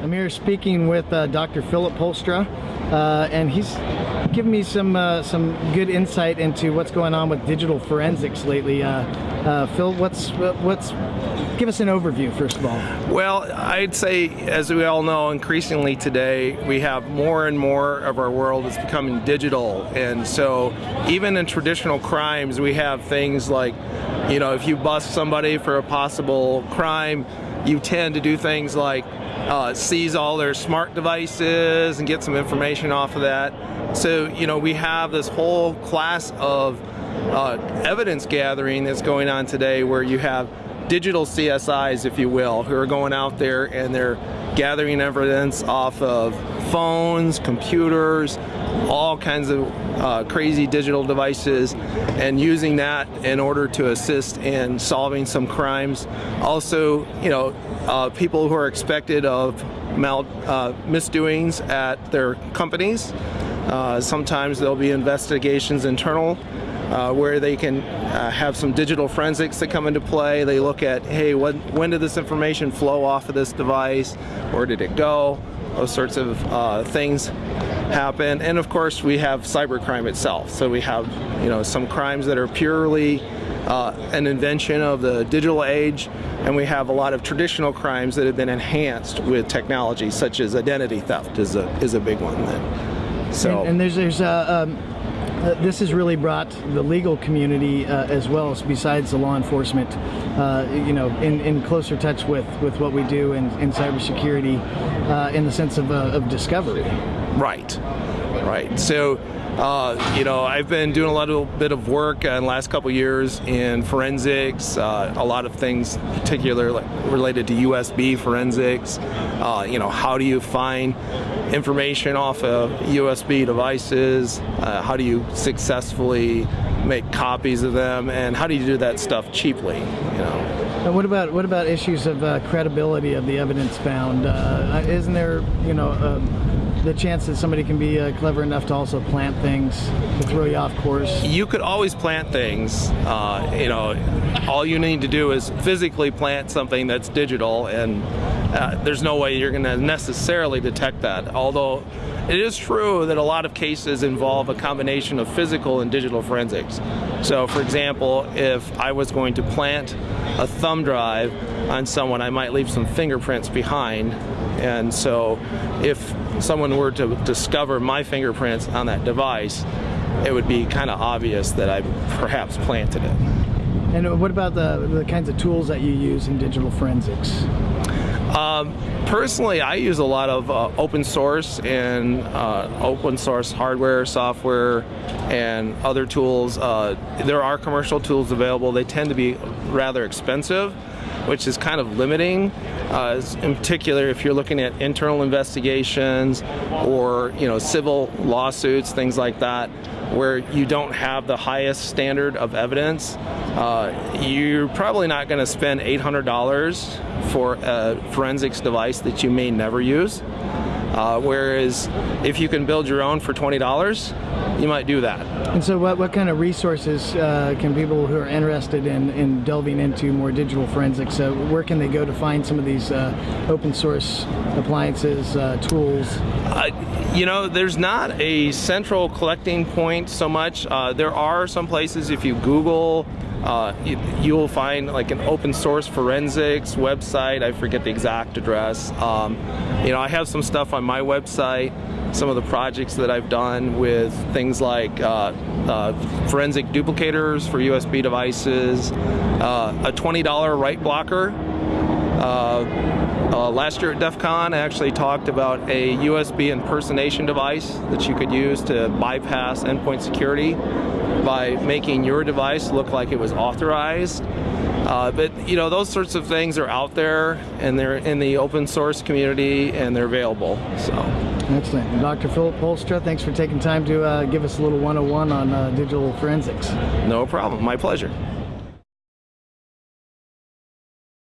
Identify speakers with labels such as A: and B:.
A: I'm here speaking with uh, Dr. Philip Polstra, uh, and he's giving me some uh, some good insight into what's going on with digital forensics lately. Uh, uh, Phil, what's what's give us an overview first of all.
B: Well, I'd say, as we all know, increasingly today we have more and more of our world is becoming digital, and so even in traditional crimes, we have things like, you know, if you bust somebody for a possible crime, you tend to do things like uh, seize all their smart devices and get some information off of that. So, you know, we have this whole class of uh, evidence gathering that's going on today where you have digital CSIs, if you will, who are going out there and they're gathering evidence off of phones, computers, all kinds of uh, crazy digital devices and using that in order to assist in solving some crimes. Also, you know, uh, people who are expected of mal uh, misdoings at their companies. Uh, sometimes there'll be investigations internal uh, where they can uh, have some digital forensics that come into play. They look at, hey, when, when did this information flow off of this device? Where did it go? Those sorts of uh, things happen. And of course, we have cybercrime itself. So we have, you know, some crimes that are purely uh, an invention of the digital age, and we have a lot of traditional crimes that have been enhanced with technology, such as identity theft is a is a big one. Then.
A: So and, and there's there's a. um uh, this has really brought the legal community uh, as well as besides the law enforcement, uh, you know, in, in closer touch with, with what we do in, in cybersecurity uh, in the sense of, uh, of discovery.
B: Right, right. So uh, you know, I've been doing a little bit of work in the last couple years in forensics, uh, a lot of things particular related to USB forensics. Uh, you know, how do you find information off of USB devices? Uh, how do you successfully make copies of them? And how do you do that stuff cheaply, you know?
A: And what about what about issues of uh, credibility of the evidence found? Uh, isn't there, you know, um, the chance that somebody can be uh, clever enough to also plant things to throw you off course?
B: You could always plant things. Uh, you know, all you need to do is physically plant something that's digital, and uh, there's no way you're going to necessarily detect that. Although it is true that a lot of cases involve a combination of physical and digital forensics. So, for example, if I was going to plant a thumb drive on someone, I might leave some fingerprints behind. And so, if someone were to discover my fingerprints on that device, it would be kind of obvious that I perhaps planted it.
A: And what about the, the kinds of tools that you use in digital forensics?
B: Um, personally, I use a lot of uh, open source and uh, open source hardware, software, and other tools. Uh, there are commercial tools available. They tend to be rather expensive, which is kind of limiting. Uh, in particular, if you're looking at internal investigations or you know civil lawsuits, things like that, where you don't have the highest standard of evidence, uh, you're probably not going to spend $800 for a forensics device that you may never use. Uh, whereas if you can build your own for $20, you might do that.
A: And so what, what kind of resources uh, can people who are interested in, in delving into more digital forensics, uh, where can they go to find some of these uh, open source appliances, uh, tools?
B: Uh, you know, there's not a central collecting point so much. there are some places if you Google uh, you, will find like an open source forensics website. I forget the exact address. Um, you know, I have some stuff on my website, some of the projects that I've done with things like uh, uh, forensic duplicators for USB devices, uh, a $20 write blocker. Uh, uh, last year at DEF CON, I actually talked about a USB impersonation device that you could use to bypass endpoint security by making your device look like it was authorized. Uh, but you know those sorts of things are out there and they're in the open source community and they're available. So
A: excellent, Dr. Philip Polstra, thanks for taking time to uh, give us a little 101 on uh, digital forensics.
B: No problem, my pleasure.